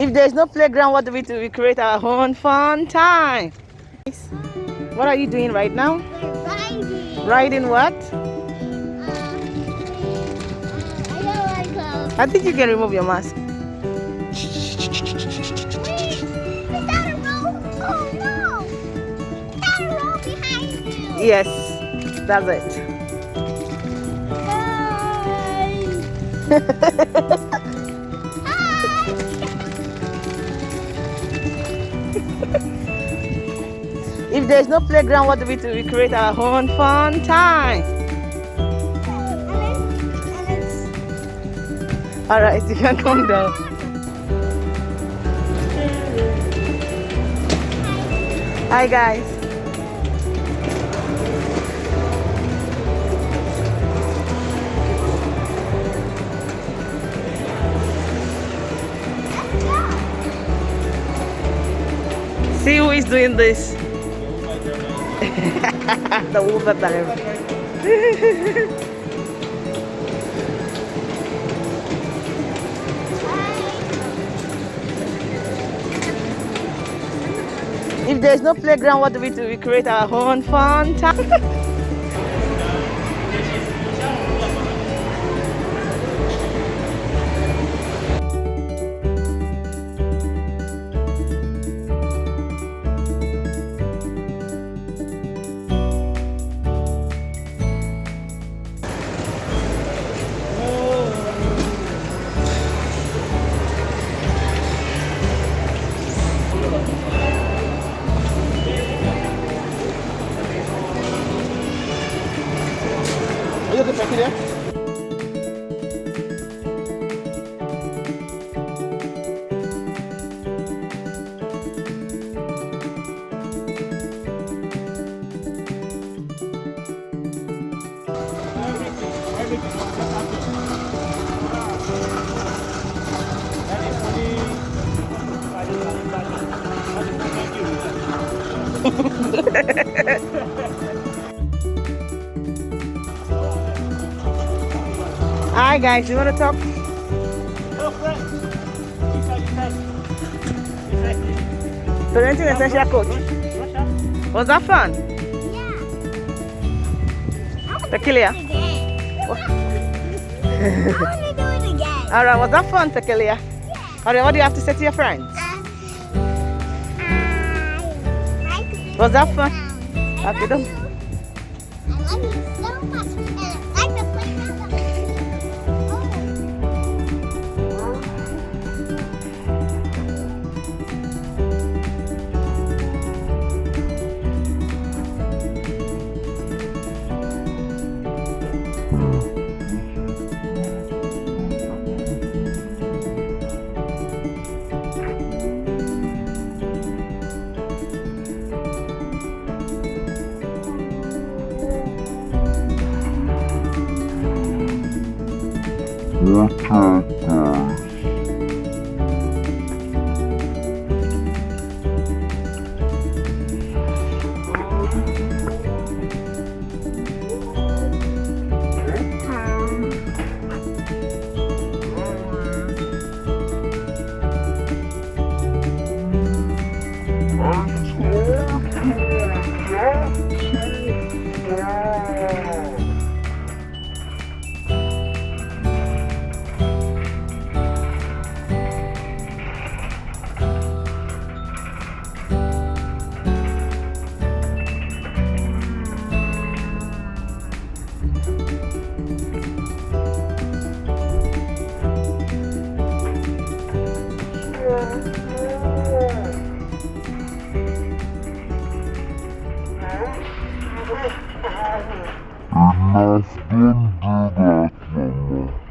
If there's no playground, what do we do? We create our own fun time. What are you doing right now? We're riding. Riding what? Uh, I don't like. I think you can remove your mask. Wait, is that If there's no playground, what do we do? We create our own fun time. All right, you can come down. Hi guys. See who is doing this. Of the river. If there's no playground, what do we do? We create our own fun time. Hi guys, you want to talk? Parenting essential coach. Was that fun? Yeah. Tequilia. Again. I want to do it again. All right, was that fun, Tequilia? All right, what do you have to say to your friends? Was that fun? don't- I love you so much. okay. Enough, don't do that, Mama.